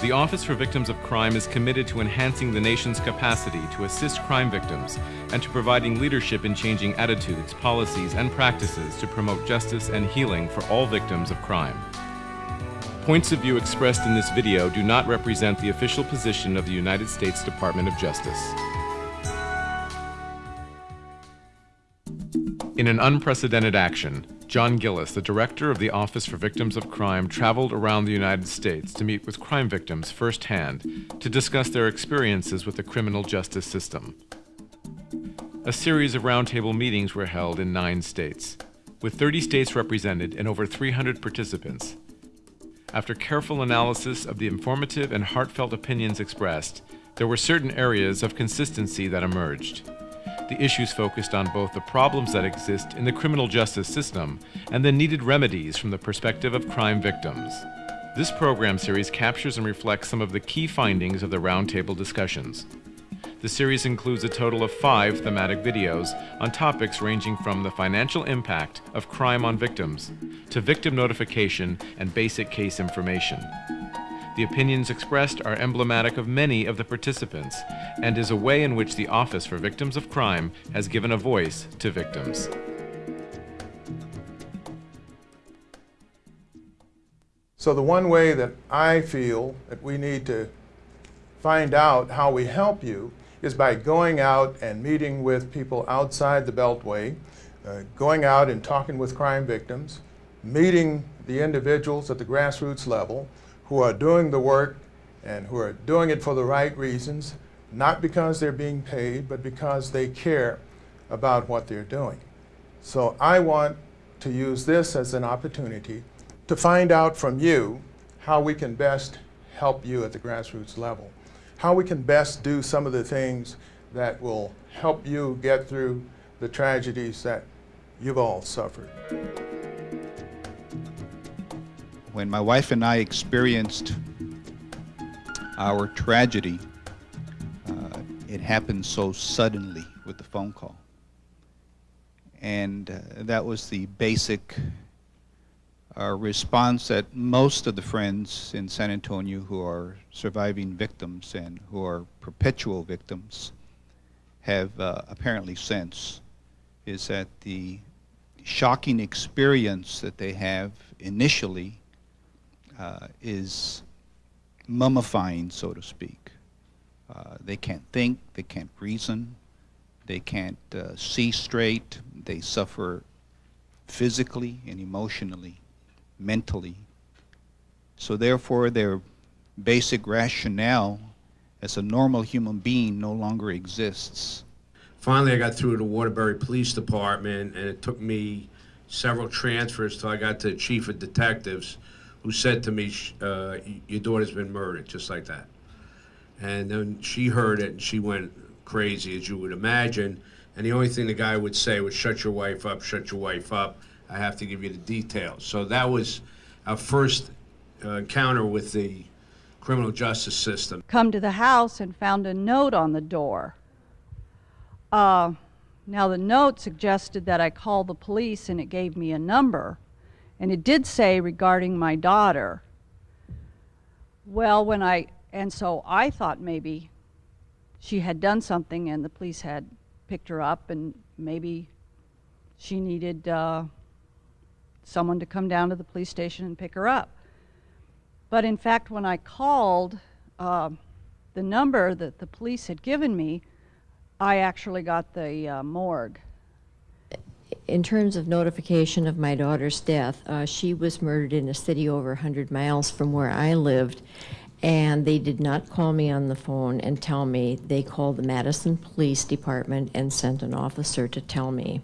The Office for Victims of Crime is committed to enhancing the nation's capacity to assist crime victims and to providing leadership in changing attitudes, policies, and practices to promote justice and healing for all victims of crime. Points of view expressed in this video do not represent the official position of the United States Department of Justice. In an unprecedented action, John Gillis, the director of the Office for Victims of Crime, traveled around the United States to meet with crime victims firsthand to discuss their experiences with the criminal justice system. A series of roundtable meetings were held in nine states, with 30 states represented and over 300 participants. After careful analysis of the informative and heartfelt opinions expressed, there were certain areas of consistency that emerged the issues focused on both the problems that exist in the criminal justice system and the needed remedies from the perspective of crime victims. This program series captures and reflects some of the key findings of the roundtable discussions. The series includes a total of five thematic videos on topics ranging from the financial impact of crime on victims to victim notification and basic case information. The opinions expressed are emblematic of many of the participants and is a way in which the Office for Victims of Crime has given a voice to victims. So the one way that I feel that we need to find out how we help you is by going out and meeting with people outside the Beltway, uh, going out and talking with crime victims, meeting the individuals at the grassroots level, who are doing the work and who are doing it for the right reasons, not because they're being paid, but because they care about what they're doing. So I want to use this as an opportunity to find out from you how we can best help you at the grassroots level, how we can best do some of the things that will help you get through the tragedies that you've all suffered when my wife and I experienced our tragedy, uh, it happened so suddenly with the phone call. And uh, that was the basic uh, response that most of the friends in San Antonio who are surviving victims and who are perpetual victims have uh, apparently sensed is that the shocking experience that they have initially uh, is mummifying, so to speak. Uh, they can't think, they can't reason, they can't uh, see straight, they suffer physically and emotionally, mentally. So therefore their basic rationale as a normal human being no longer exists. Finally, I got through to the Waterbury Police Department, and it took me several transfers till I got to the Chief of Detectives, who said to me, uh, "Your daughter's been murdered," just like that. And then she heard it and she went crazy, as you would imagine. And the only thing the guy would say was, "Shut your wife up, shut your wife up. I have to give you the details." So that was our first uh, encounter with the criminal justice system. Come to the house and found a note on the door. Uh, now the note suggested that I call the police and it gave me a number. And it did say regarding my daughter. Well, when I, and so I thought maybe she had done something and the police had picked her up and maybe she needed uh, someone to come down to the police station and pick her up. But in fact, when I called uh, the number that the police had given me, I actually got the uh, morgue in terms of notification of my daughter's death, uh, she was murdered in a city over 100 miles from where I lived, and they did not call me on the phone and tell me. They called the Madison Police Department and sent an officer to tell me.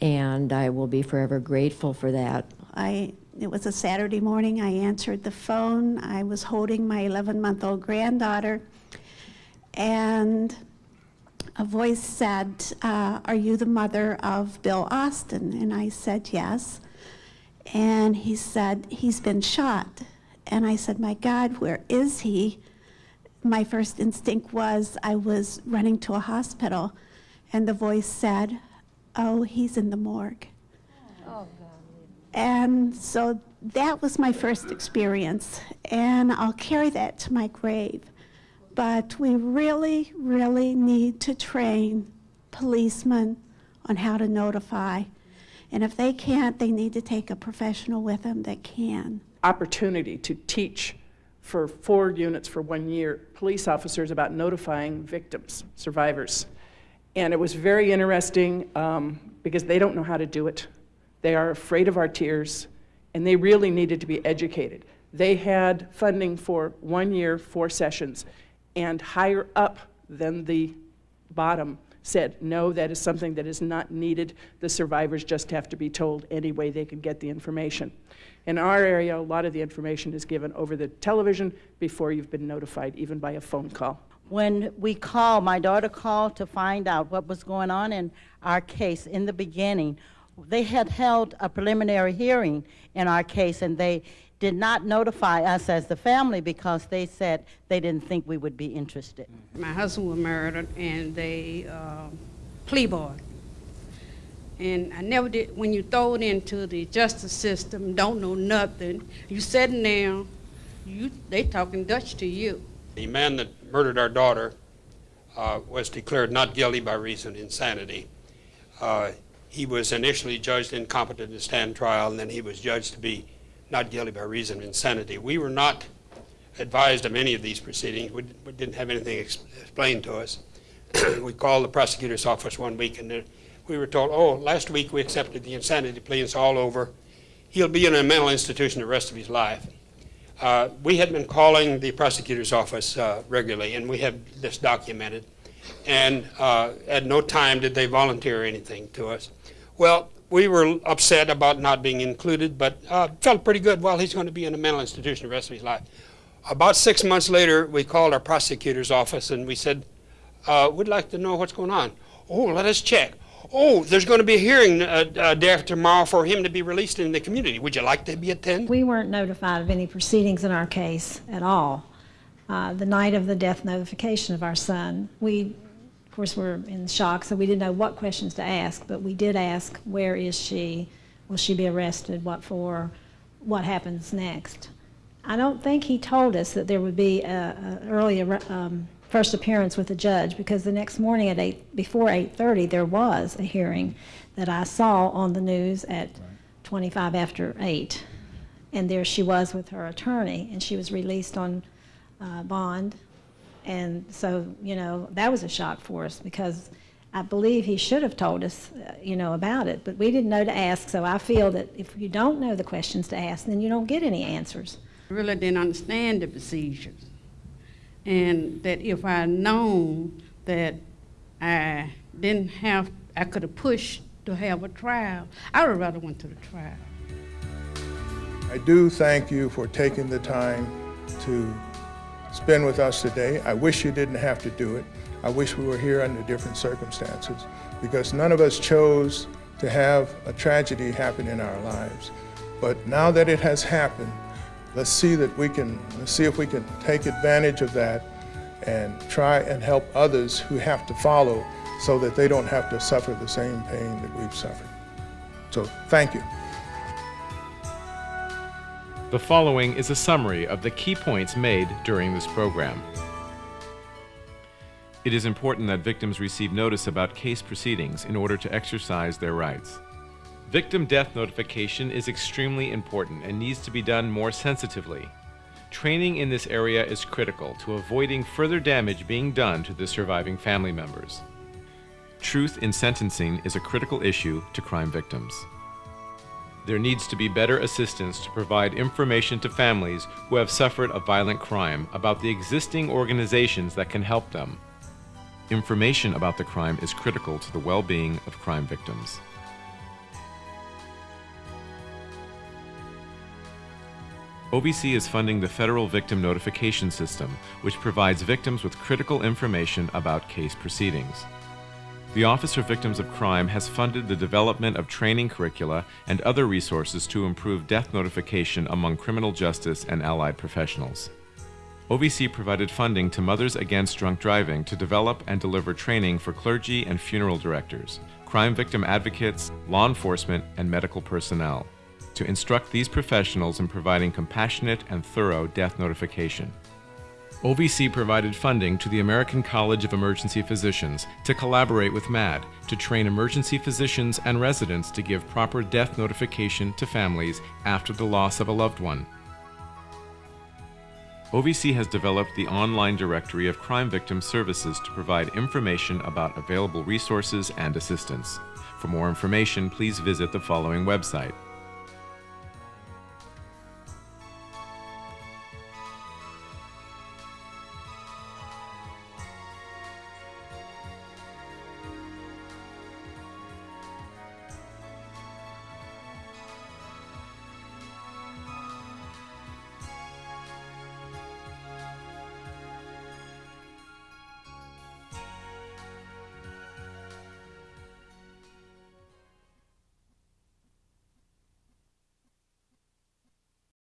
And I will be forever grateful for that. I it was a Saturday morning. I answered the phone. I was holding my 11-month-old granddaughter, and a voice said, uh, Are you the mother of Bill Austin? And I said, Yes. And he said, He's been shot. And I said, My God, where is he? My first instinct was I was running to a hospital. And the voice said, Oh, he's in the morgue. Oh. And so that was my first experience, and I'll carry that to my grave. But we really, really need to train policemen on how to notify. And if they can't, they need to take a professional with them that can. opportunity to teach for four units for one year, police officers about notifying victims, survivors. And it was very interesting um, because they don't know how to do it. They are afraid of our tears, and they really needed to be educated. They had funding for one year, four sessions, and higher up than the bottom said, no, that is something that is not needed. The survivors just have to be told any way they can get the information. In our area, a lot of the information is given over the television before you've been notified, even by a phone call. When we called, my daughter called to find out what was going on in our case in the beginning. They had held a preliminary hearing in our case, and they did not notify us as the family because they said they didn't think we would be interested. My husband was murdered and they uh, plea boy. And I never did, when you throw it into the justice system, don't know nothing, you sitting there, you, they talking Dutch to you. The man that murdered our daughter uh, was declared not guilty by reason of insanity. Uh, He was initially judged incompetent to stand trial, and then he was judged to be not guilty by reason of insanity. We were not advised of any of these proceedings. We we didn't have anything ex- explained to us. We called the prosecutor's office one week, and we were told, oh, last week we accepted the insanity plea, it's all over. He'll be in a mental institution the rest of his life. Uh, We had been calling the prosecutor's office uh, regularly, and we have this documented. And uh, at no time did they volunteer anything to us. Well, we were upset about not being included, but uh, felt pretty good. Well, he's going to be in a mental institution the rest of his life. About six months later, we called our prosecutor's office and we said, uh, "We'd like to know what's going on." Oh, let us check. Oh, there's going to be a hearing uh, uh, day after tomorrow for him to be released in the community. Would you like to be attend? We weren't notified of any proceedings in our case at all. Uh, The night of the death notification of our son, we, of course, we're in shock, so we didn't know what questions to ask, but we did ask, where is she? Will she be arrested? What for? What happens next? I don't think he told us that there would be a, a early um, first appearance with the judge because the next morning at eight, before 8:30, there was a hearing that I saw on the news at 25 after 8. And there she was with her attorney, and she was released on uh, bond. And so, you know, that was a shock for us because I believe he should have told us, uh, you know, about it, but we didn't know to ask. So I feel that if you don't know the questions to ask, then you don't get any answers. I Really didn't understand the procedures. And that if I had known that I didn't have, I could have pushed to have a trial, I would have rather went to the trial. I do thank you for taking the time to spend with us today. I wish you didn't have to do it. I wish we were here under different circumstances because none of us chose to have a tragedy happen in our lives. But now that it has happened, let's see that we can, let's see if we can take advantage of that and try and help others who have to follow so that they don't have to suffer the same pain that we've suffered. So thank you. The following is a summary of the key points made during this program. It is important that victims receive notice about case proceedings in order to exercise their rights. Victim death notification is extremely important and needs to be done more sensitively. Training in this area is critical to avoiding further damage being done to the surviving family members. Truth in sentencing is a critical issue to crime victims. There needs to be better assistance to provide information to families who have suffered a violent crime about the existing organizations that can help them. Information about the crime is critical to the well-being of crime victims. OVC is funding the Federal Victim Notification System, which provides victims with critical information about case proceedings. The Office for Victims of Crime has funded the development of training curricula and other resources to improve death notification among criminal justice and allied professionals. OVC provided funding to Mothers Against Drunk Driving to develop and deliver training for clergy and funeral directors, crime victim advocates, law enforcement, and medical personnel. to instruct these professionals in providing compassionate and thorough death notification. OVC provided funding to the American College of Emergency Physicians to collaborate with MADD to train emergency physicians and residents to give proper death notification to families after the loss of a loved one. OVC has developed the online directory of crime victim services to provide information about available resources and assistance. For more information, please visit the following website